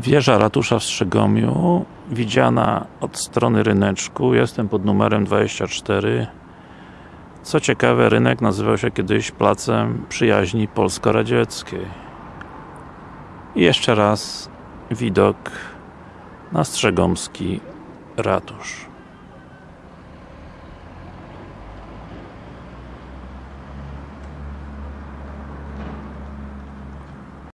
Wieża ratusza w Strzegomiu widziana od strony ryneczku. Jestem pod numerem 24 co ciekawe rynek nazywał się kiedyś Placem Przyjaźni Polsko-Radzieckiej. I jeszcze raz widok na Strzegomski Ratusz.